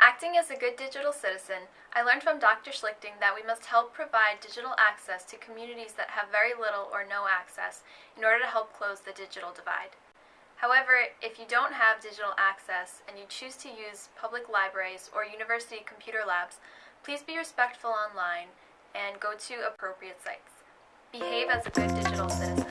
Acting as a good digital citizen, I learned from Dr. Schlichting that we must help provide digital access to communities that have very little or no access in order to help close the digital divide. However, if you don't have digital access and you choose to use public libraries or university computer labs, please be respectful online and go to appropriate sites. Behave as a good digital citizen.